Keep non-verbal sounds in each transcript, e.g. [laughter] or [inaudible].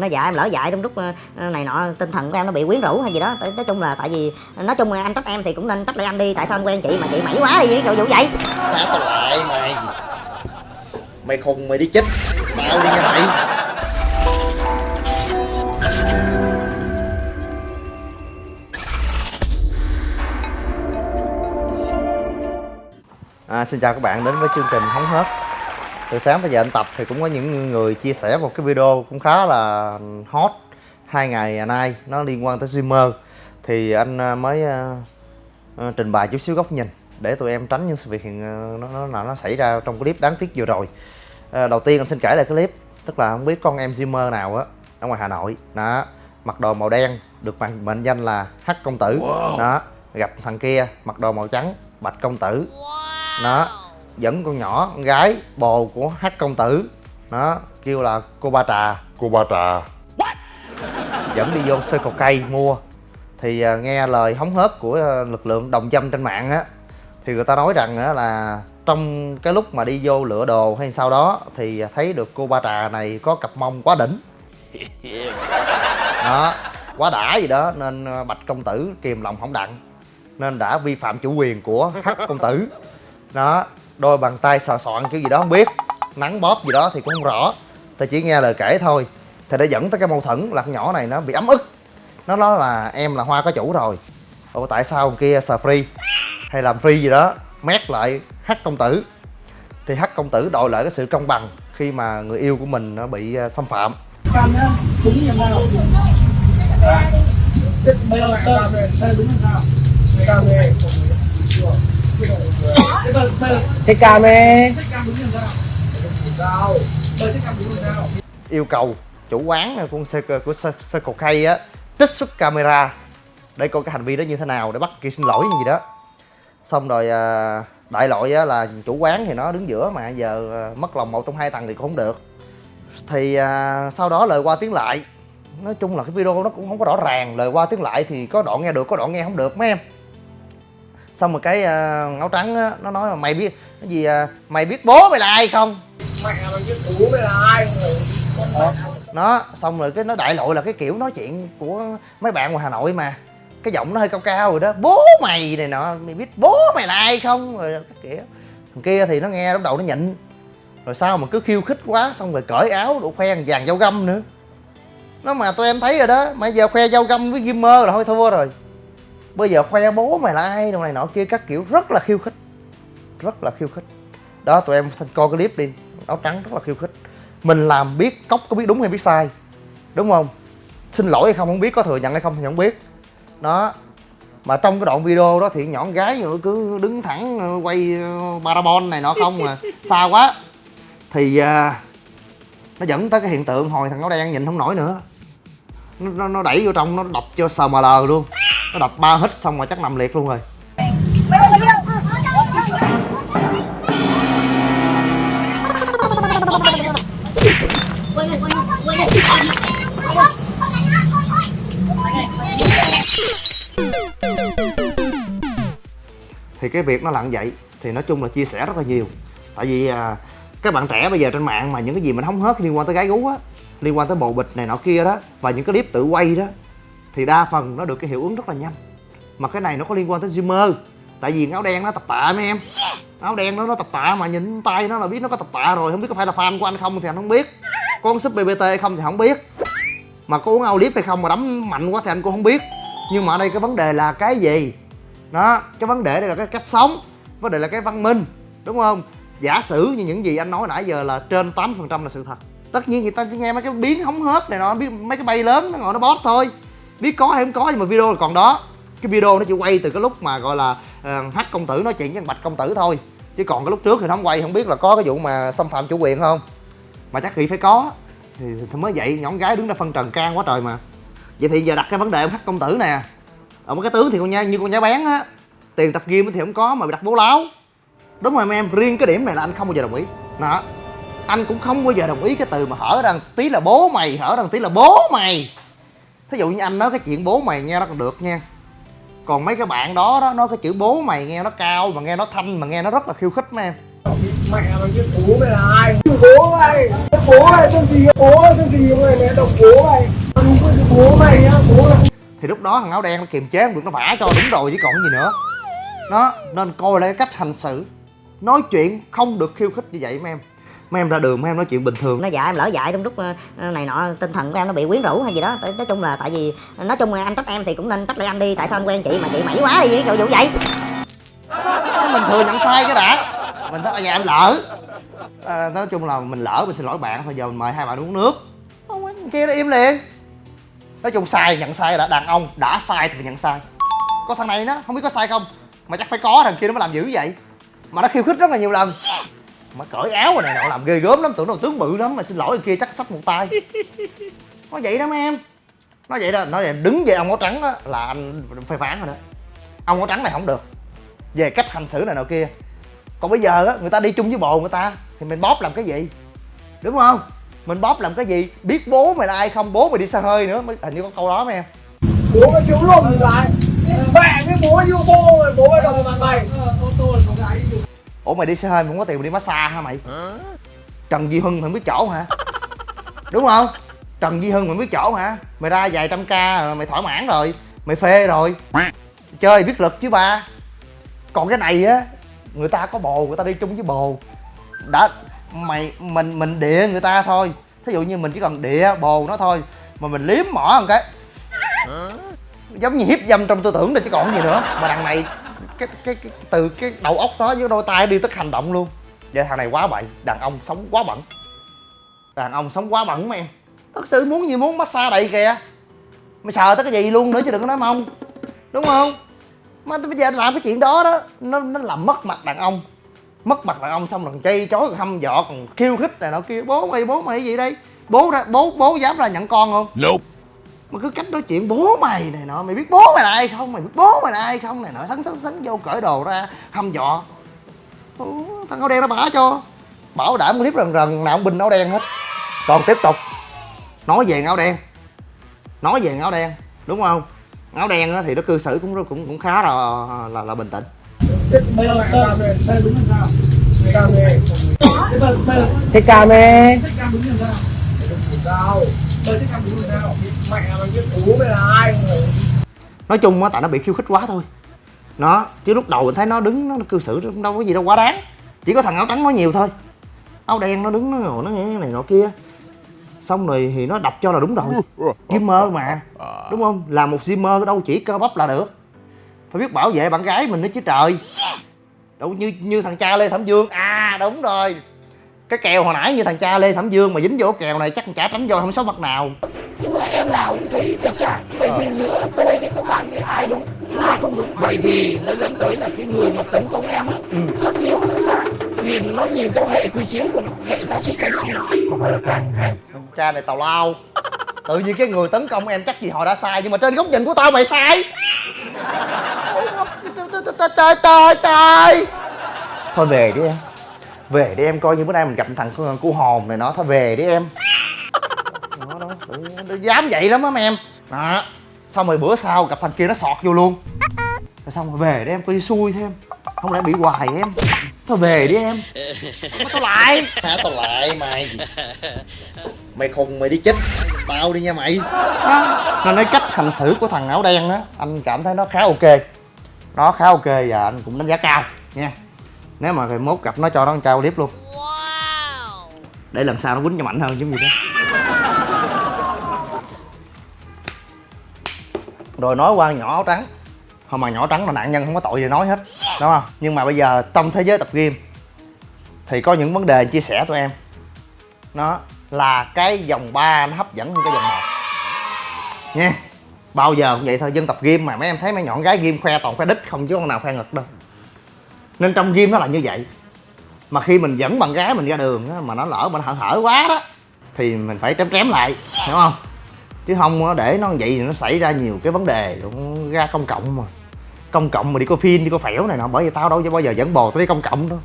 nó dạy em lỡ dạy trong lúc ờ, này nọ tinh thần của em nó bị quyến rũ hay gì đó. Nói, nói chung là tại vì nói chung là anh trách em thì cũng nên trách lại anh đi tại sao anh quen chị mà chị mẩy quá đi cái vụ vậy? Thả tao lại mày Mày khùng mày đi chết. Tao đi nha mày. À, xin chào các bạn đến với chương trình hóng hớt từ sáng tới giờ anh tập thì cũng có những người chia sẻ một cái video cũng khá là hot hai ngày nay nó liên quan tới streamer. Thì anh à, mới à, à, trình bày chút xíu góc nhìn để tụi em tránh những sự việc hiện à, nó nó nó xảy ra trong clip đáng tiếc vừa rồi. À, đầu tiên anh xin kể lại clip tức là không biết con em streamer nào á ở ngoài Hà Nội. Đó mặc đồ màu đen được mệnh, mệnh danh là hắc công tử. Đó gặp thằng kia mặc đồ màu trắng bạch công tử. Nó dẫn con nhỏ con gái bồ của hắc công tử. Nó kêu là cô ba trà. Cô ba trà. Dẫn đi vô sơ cầu cây mua. Thì à, nghe lời hóng hớt của à, lực lượng đồng dâm trên mạng á thì người ta nói rằng á là trong cái lúc mà đi vô lựa đồ hay sau đó thì thấy được cô ba trà này có cặp mông quá đỉnh. Đó quá đã gì đó nên à, bạch công tử kìm lòng không đặng nên đã vi phạm chủ quyền của hắc công tử. Đó đôi bàn tay sò soạn kiểu gì đó, không biết. Nắng bóp gì đó thì cũng không rõ. Ta chỉ nghe lời kể thôi. Thì đã dẫn tới cái mâu thuẫn là con nhỏ này nó bị ấm ức. Nó nói là em là hoa có chủ rồi. Ủa, tại sao con kia sờ free? Hay làm free gì đó, mét lại hát công tử. Thì hát công tử đòi lại cái sự công bằng khi mà người yêu của mình nó bị ờ, xâm phạm. Hãy subscribe cho kênh Ghiền Mì Gõ Để không bỏ lỡ những video hấp dẫn cái cam ấy. Yêu cầu chủ quán của xe của Circle K á trích xuất camera để coi cái hành vi đó như thế nào để bắt kia xin lỗi như gì đó. Xong rồi à, đại loại á, là chủ quán thì nó đứng giữa mà giờ à, mất lòng một trong hai tầng thì cũng không được. Thì à, sau đó lời qua tiếng lại. Nói chung là cái video nó cũng không có rõ ràng lời qua tiếng lại thì có đoạn nghe được có đoạn nghe không được mấy em? Xong rồi cái à, áo trắng á, nó nói là mày biết cái gì à, mày biết bố mày là ai không? Mẹ mày biết bố mày là ai không nó xong rồi cái nó đại loại là cái kiểu nói chuyện của mấy bạn ngoài hà nội mà. Cái giọng nó hơi cao cao rồi đó. Bố mày này nọ mày biết bố mày là ai không? Rồi cái kiểu. Thằng kia thì nó nghe lúc đầu nó nhịn. Rồi sao mà cứ khiêu khích quá xong rồi cởi áo độ khoe vàng dao găm nữa. Nó mà tụi em thấy rồi đó mà giờ khoe dao găm với gamer là thôi thua rồi bây giờ khoe bố mày là ai đồ này nọ kia các kiểu rất là khiêu khích. Rất là khiêu khích. Đó tụi em coi cái clip đi. Áo trắng rất là khiêu khích. Mình làm biết cốc có biết đúng hay biết sai. Đúng không? Xin lỗi hay không không biết có thừa nhận hay không thì không biết. Đó. Mà trong cái đoạn video đó thì nhỏ gái cứ đứng thẳng ờ, quay ờ, parabol này nọ không mà [laughs] xa quá. Thì à, nó dẫn tới cái hiện tượng hồi thằng áo đen nhìn không nổi nữa. Nó, nó, nó đẩy vô trong nó đập cho sml luôn nó đập ba hít xong rồi chắc nằm liệt luôn rồi. Thì cái việc nó lặn vậy thì nói chung là chia sẻ rất là nhiều. Tại vì à, các bạn trẻ bây giờ trên mạng mà những cái gì mình hóng hớt liên quan tới gái gú á liên quan tới bồ bịch này nọ kia đó và những cái clip tự quay đó thì đa phần nó được cái hiệu ứng rất là nhanh. Mà cái này nó có liên quan tới streamer tại vì áo đen nó tập tạ mấy em. Áo đen nó nó tập tạ mà nhìn tay nó là biết nó có tập tạ rồi. Không biết có phải là fan của anh không thì anh không biết. Có uống súp bbt hay không thì không biết. Mà có uống Audip hay không mà đấm mạnh quá thì anh cũng không biết. Nhưng mà ở đây cái vấn đề là cái gì? Đó cái vấn đề đây là cái cách sống. Vấn đề là cái văn minh. Đúng không? Giả sử như những gì anh nói nãy giờ là trên 8% là sự thật. Tất nhiên người ta chỉ nghe mấy cái biến hóng hớt này nó biết mấy cái bay lớn nó ngồi nó bót thôi biết có hay không có nhưng mà video là còn đó. Cái video nó chỉ quay từ cái lúc mà gọi là ờ, uh, hắc công tử nói chuyện với bạch công tử thôi. Chứ còn cái lúc trước thì nó không quay không biết là có cái vụ mà xâm phạm chủ quyền không. Mà chắc nghĩ phải có. Thì, thì mới vậy nhỏ gái đứng ra phân trần can quá trời mà. Vậy thì giờ đặt cái vấn đề ông hắc công tử nè. Ông cái tướng thì con nha như con nhá bán á tiền tập gym thì không có mà bị đặt bố láo. Đúng rồi em riêng cái điểm này là anh không bao giờ đồng ý. Đó. Anh cũng không bao giờ đồng ý cái từ mà hở rằng tí là bố mày hở rằng tí là bố mày thí dụ như anh nói cái chuyện bố mày nghe nó còn được nha. Còn mấy cái bạn đó đó nói cái chữ bố mày nghe nó cao mà nghe nó thanh mà nghe nó rất là khiêu khích mấy em. Mẹ mày biết bố mày là ai? Bố mày bố mày tên gì bố tên gì mày mẹ đọc bố mày. Bố mày nhá bố thì lúc đó thằng áo đen nó kiềm chế không được nó vả cho đúng rồi chứ còn gì nữa. Nó nên coi lại cái cách hành xử. Nói chuyện không được khiêu khích như vậy mấy em mấy em ra đường mấy em nói chuyện bình thường. Nó dạ em lỡ dại trong lúc ờ, này nọ tinh thần của em nó bị quyến rũ hay gì đó. Nói chung là tại vì nói chung là anh trách em thì cũng nên trách lại anh đi tại sao anh quen chị mà chị mẩy quá đi cái vụ vậy? Mình thừa nhận sai cái đã. Mình nói dạ em lỡ. À, nói chung là mình lỡ mình xin lỗi bạn. Thôi giờ mình mời hai bạn uống nước. Không anh kia nó im liền. Nói chung sai nhận sai đã đàn ông. Đã sai thì phải nhận sai. Có thằng này nó không biết có sai không? Mà chắc phải có thằng kia nó mới làm dữ vậy. Mà nó khiêu khích rất là nhiều lần mà cởi áo rồi này nọ làm ghê gớm lắm tưởng đâu tướng bự lắm mà xin lỗi kia chắc sắp một tay. [laughs] Nói vậy đó mấy em. Nói vậy đó nói vậy đứng về ông áo trắng á là anh phê phán rồi đó. Ông áo trắng này không được. Về cách hành xử này nọ kia. Còn bây giờ á người ta đi chung với bồ người ta thì mình bóp làm cái gì? Đúng không? Mình bóp làm cái gì? Biết bố mày là ai không bố mày đi xa hơi nữa mới hình như có câu đó mấy em. Bố mày thiếu luôn phải mẹ với bố yêu bố mày bố mày đồng bằng mày ủa mày đi xe hơi mày không có tiền mày đi massage hả mày? Trần duy hưng mày không biết chỗ hả? Đúng không? Trần duy hưng mày không biết chỗ hả? Mày ra vài trăm ca rồi mày thỏa mãn rồi. Mày phê rồi. Chơi biết lực chứ ba. Còn cái này á người ta có bồ người ta đi chung với bồ. Đã mày mình mình địa người ta thôi. Thí dụ như mình chỉ cần địa bồ nó thôi mà mình liếm mỏ một cái. Giống như hiếp dâm trong tư tưởng rồi chứ còn gì nữa. Mà đằng này cái, cái, cái từ cái đầu óc đó với đôi tay đi tới hành động luôn. Vậy thằng này quá bậy đàn ông sống quá bẩn. Đàn ông sống quá bẩn mà em thật sự muốn gì muốn massage đầy kìa. Mày sờ tới cái gì luôn nữa chứ đừng có nói mông. Đúng không? Mà bây giờ làm cái chuyện đó đó nó nó làm mất mặt đàn ông. Mất mặt đàn ông xong rồi còn chay chối còn hăm dọ còn khiêu khích này nọ kia. Bố mày bố mày gì đây? Bố ra bố bố dám ra nhận con không? Nope mà cứ cách nói chuyện bố mày này nọ mày biết bố mày là ai không? Mày biết bố mày là ai không? Này nọ sắn sắn sắn vô cởi đồ ra hăm dọ Ủa, thằng áo đen nó bả cho. Bảo đảm clip rần rần nào cũng binh áo đen hết. Còn tiếp tục. Nói về áo đen. Nói về áo đen đúng không? Áo đen á thì nó cư xử cũng cũng cũng khá là là, là bình tĩnh. Thế cam đây thế cam đúng là sao mẹ mày biết cũ mày là ai nói chung á, tại nó bị khiêu khích quá thôi. Nó, chứ lúc đầu mình thấy nó đứng, nó cư xử nó đâu có gì đâu, quá đáng. Chỉ có thằng áo trắng nói nhiều thôi. Áo đen nó đứng, nó ngồi, nó nghe cái này nọ kia. Xong rồi thì nó đập cho là đúng rồi. Gimmer mà, đúng không? Là một gimmer, đâu chỉ cơ bắp là được. Phải biết bảo vệ bạn gái mình nữa chứ trời. Đâu như như thằng cha lê thẩm dương. À đúng rồi. Cái kèo hồi nãy như thằng cha lê thẩm dương mà dính vô kèo này chắc chả tránh vô, không số mặt nào vậy thì nó dẫn tới là cái người mà tấn công em á chắc gì nó sai vì nó nhìn theo hệ quy chiếu của nó hệ giá trị cái không có phải là càng thằng cha này tào lao. Tự nhiên cái người tấn công em chắc gì họ đã sai nhưng mà trên góc nhìn của tao mày sai. Trời trời trời thôi về đi em. Về đi em coi như bữa nay mình gặp thằng cu hồn này nó thôi về đi em nó nó dám vậy lắm á mấy em. Đó xong rồi bữa sau gặp thằng kia nó sọt vô luôn. Rồi xong rồi về đi em coi như xui thêm. Không lẽ bị hoài em? Thôi về đi em. Thôi tao lại. Hả tao lại mày. Mày khùng mày đi chết Tao đi nha mày. Đó. nên nói cách hành xử của thằng áo đen á anh cảm thấy nó khá ok. Nó khá ok và anh cũng đánh giá cao nha. Nếu mà mốt gặp nó cho nó một trao clip luôn. Để lần sau nó quýnh cho mạnh hơn giống như thế rồi nói qua nhỏ áo trắng. Không mà nhỏ trắng là nạn nhân không có tội gì nói hết. Đúng không? Nhưng mà bây giờ trong thế giới tập game thì có những vấn đề chia sẻ tụi em. Nó là cái dòng 3 nó hấp dẫn hơn cái dòng một, nha. Bao giờ cũng vậy thôi dân tập game mà mấy em thấy mấy nhọn gái game khoe toàn khoe đít không chứ con nào khoe ngực đâu. Nên trong game nó là như vậy. Mà khi mình dẫn bạn gái mình ra đường á, mà nó lỡ mình hở hở quá đó thì mình phải chém trém lại hiểu không? Chứ không để nó vậy thì nó xảy ra nhiều cái vấn đề cũng ra công cộng mà. Công cộng mà đi coi phim đi coi phẻo này nọ bởi vì tao đâu có bao giờ dẫn bồ tao đi công cộng đâu.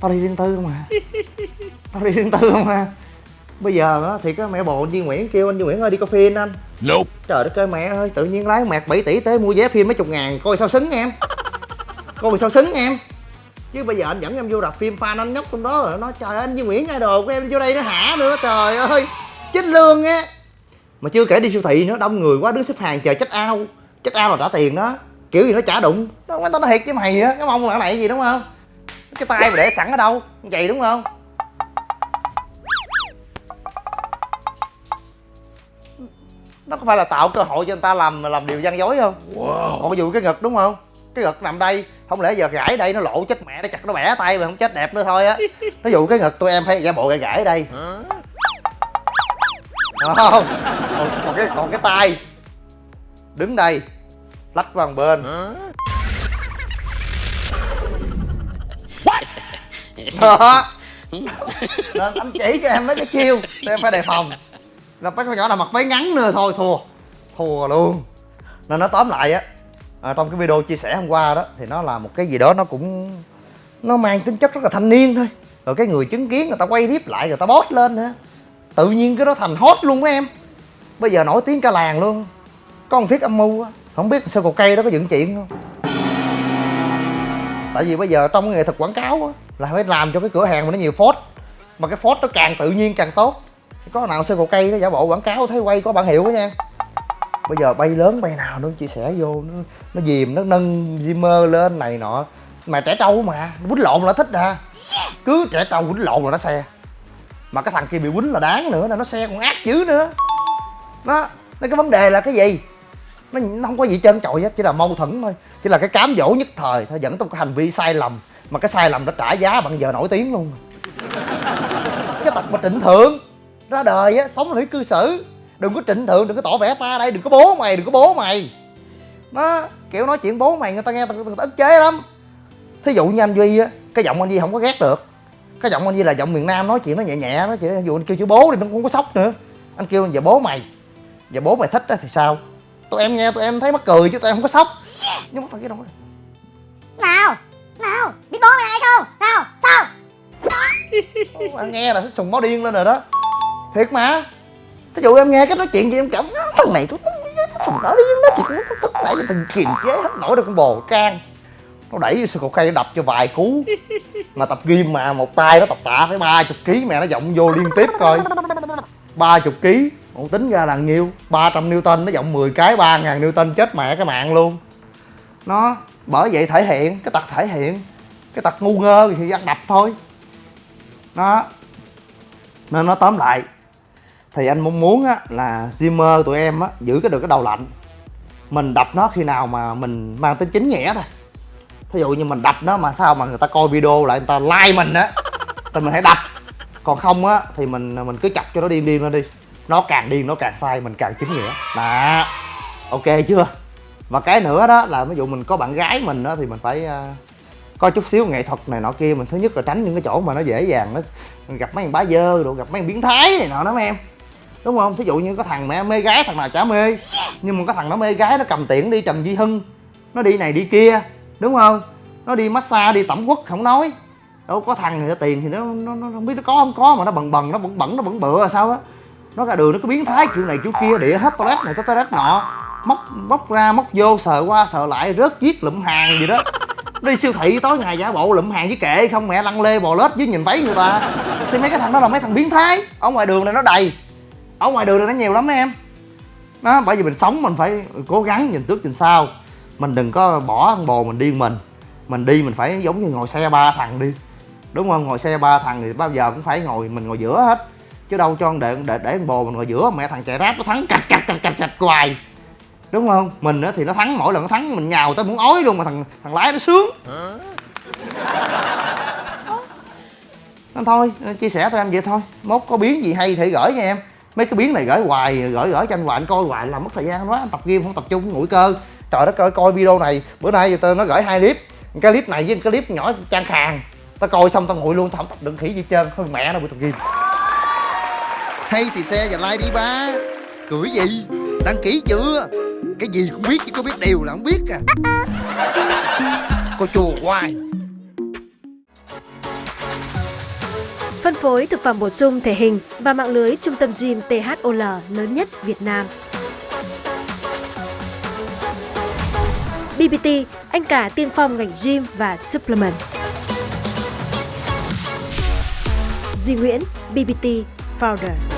Tao đi riêng tư không à. [laughs] Tao đi riêng tư không à. Bây giờ á, thì cái mẹ bồ anh Duy Nguyễn kêu anh Duy Nguyễn ơi đi coi phim anh. Nope. trời đất ơi mẹ ơi tự nhiên lái mẹt 7 tỷ tới mua vé phim mấy chục ngàn coi sao xứng em. Coi sao xứng em. Chứ bây giờ anh dẫn em vô rạp phim fan anh nhóc trong đó rồi nó trời ơi, anh Duy Nguyễn idol của em vô đây nó hả nữa trời ơi. Chết lương á mà chưa kể đi siêu thị nữa đông người quá đứng xếp hàng chờ check out. Check out là trả tiền đó. Kiểu gì nó trả đụng. Tao nói thiệt với mày á cái mông là này gì đúng không? Cái tay mà để sẵn ở đâu? Vậy đúng không? Nó có phải là tạo cơ hội cho người ta làm làm điều gian dối không? Wow. còn ví dụ cái ngực đúng không? Cái ngực nằm đây không lẽ giờ gãi đây nó lộ chết mẹ nó chặt nó bẻ tay mà không chết đẹp nữa thôi á. Ví dụ cái ngực tụi em phải giả bộ gãi gãi đây không. Còn, còn cái còn cái tay. Đứng đây. Lách vào một bên. Đó. Nên anh chỉ cho em mấy cái chiêu em phải đề phòng. Là mấy con nhỏ nào mặc váy ngắn nữa thôi thua. Thua luôn. Nên nó tóm lại á à, trong cái video chia sẻ hôm qua đó thì nó là một cái gì đó nó cũng nó mang tính chất rất là thanh niên thôi. Rồi cái người chứng kiến người ta quay clip lại người ta post lên nữa tự nhiên cái đó thành hot luôn á em. Bây giờ nổi tiếng cả làng luôn. Có một thiết âm mưu á, không biết sơ cột cây đó có dựng chuyện không? Tại vì bây giờ trong nghệ thuật quảng cáo á, là phải làm cho cái cửa hàng mà nó nhiều phốt. Mà cái phốt nó càng tự nhiên càng tốt. Có nào sơ cột cây nó giả bộ quảng cáo thấy quay có bản hiệu đó nha. Bây giờ bay lớn bay nào nó chia sẻ vô, nó nó dìm, nó nâng zimmer lên này nọ. Mà trẻ trâu mà quýnh lộn là thích à. Cứ trẻ trâu quýnh lộn là nó xe mà cái thằng kia bị quýnh là đáng nữa là nó xe còn ác dữ nữa. Nó cái vấn đề là cái gì? Nó, nó không có gì trơn trội hết chỉ là mâu thuẫn thôi. Chỉ là cái cám dỗ nhất thời thôi dẫn tới cái hành vi sai lầm. Mà cái sai lầm đã trả giá bằng giờ nổi tiếng luôn. Cái tật mà trịnh thượng. Ra đời á sống là phải cư xử. Đừng có trịnh thượng đừng có tỏ vẻ ta đây đừng có bố mày đừng có bố mày. Nó kiểu nói chuyện bố mày người ta nghe người ta ức chế lắm. Thí dụ như anh duy á cái giọng anh duy không có ghét được cái giọng anh duy là giọng miền nam nói chuyện nó nhẹ nhẹ nói chuyện ví dụ anh kêu chữ bố thì nó không có sốc nữa. Anh kêu giờ bố mày giờ bố mày thích á thì sao? Tụi em nghe tụi em thấy mắc cười chứ tụi em không có sốc. Nhưng mà tao cái đâu nào nào biết bố mày ai không? Nào sao? Anh nghe là sùng máu điên lên rồi đó. Thiệt mà. Ví dụ em nghe cái nói chuyện gì em cảm thằng này tôi thằng đó đi nói chuyện nó tức tại vì thằng kiềm chế hết nổi được con bồ can nó đẩy vô sườn cột cây nó đập cho vài cú. Mà tập gym mà, một tay nó tập tạ phải ba chục ký, mẹ nó giọng vô liên tiếp coi. Ba chục ký ông tính ra là nhiêu? 300 Newton, nó giọng 10 cái 3 ngàn Newton chết mẹ cái mạng luôn. Nó, bởi vậy thể hiện, cái tật thể hiện, cái tật ngu ngơ thì ăn đập thôi. Nó, nên nó tóm lại, thì anh mong muốn á, là Zimmer tụi em á, giữ cái được cái đầu lạnh. Mình đập nó khi nào mà mình mang tính chính nghĩa thôi thí dụ như mình đập nó mà sao mà người ta coi video lại người ta like mình á thì mình hãy đập. Còn không á thì mình mình cứ chặt cho nó điên điên nó đi. Nó càng điên nó càng sai mình càng chính nghĩa. Đó. Ok chưa? Và cái nữa đó là ví dụ mình có bạn gái mình đó thì mình phải uh, có chút xíu nghệ thuật này nọ kia. Mình thứ nhất là tránh những cái chỗ mà nó dễ dàng nó gặp mấy thằng bá dơ rồi gặp mấy thằng biến thái này nọ đó mấy em? Đúng không? Thí dụ như có thằng mẹ mê gái thằng nào chả mê. Nhưng mà có thằng nó mê gái nó cầm tiễn đi trầm di hưng. Nó đi này đi kia đúng không? Nó đi massage đi tẩm quất không nói. Đâu có thằng này nó tiền thì nó, nó, nó không biết nó có không có mà nó bần bần nó bẩn bẩn nó bẩn bựa là sao á. Nó ra đường nó cứ biến thái kiểu này kiểu kia địa hết toilet này tới toilet nọ. Móc móc ra móc vô sờ qua sờ lại rớt giết lụm hàng gì đó. Đi siêu thị tối ngày giả bộ lụm hàng với kệ không mẹ lăn lê bò lết với nhìn váy người ta. Thì mấy cái thằng đó là mấy thằng biến thái. Ở ngoài đường này nó đầy. Ở ngoài đường này nó nhiều lắm em. Đó bởi vì mình sống mình phải cố gắng nhìn trước nhìn sau mình đừng có bỏ ăn bồ mình điên mình. Mình đi mình phải giống như ngồi xe ba thằng đi. Đúng không? Ngồi xe ba thằng thì bao giờ cũng phải ngồi, mình ngồi giữa hết. Chứ đâu cho để để để con bồ mình ngồi giữa, mẹ thằng chạy ráp nó thắng cạch cạch cạch cạch cạch hoài. Đúng không? Mình á thì nó thắng, mỗi lần nó thắng mình nhào tới muốn ói luôn mà thằng thằng lái nó sướng. Nên thôi, chia sẻ thôi em vậy thôi. Mốt có biến gì hay thì gửi cho em. Mấy cái biến này gửi hoài, gửi gửi cho anh hoài, anh coi hoài làm mất thời gian quá anh tập game không tập trung nguội cơ trời đất ơi coi video này. Bữa nay tao nó gửi hai clip. Cái clip này với cái clip nhỏ trang khàn tao coi xong tao nguội luôn tao không tập được khỉ gì trơn. Thôi mẹ nó bị tập game hay thì xe và like đi ba. Cười gì? Đăng ký chưa? Cái gì cũng biết chứ có biết điều là không biết à. Cô chùa hoài. Phân phối thực phẩm bổ sung thể hình và mạng lưới trung tâm gym THOL lớn nhất Việt Nam. BBT, anh cả tiên phong ngành gym và supplement. Duy Nguyễn, BBT Founder